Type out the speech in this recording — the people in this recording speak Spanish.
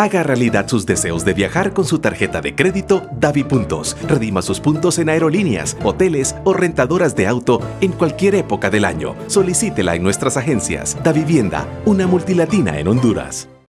Haga realidad sus deseos de viajar con su tarjeta de crédito Davi Puntos. Redima sus puntos en aerolíneas, hoteles o rentadoras de auto en cualquier época del año. Solicítela en nuestras agencias. Da Vivienda, una multilatina en Honduras.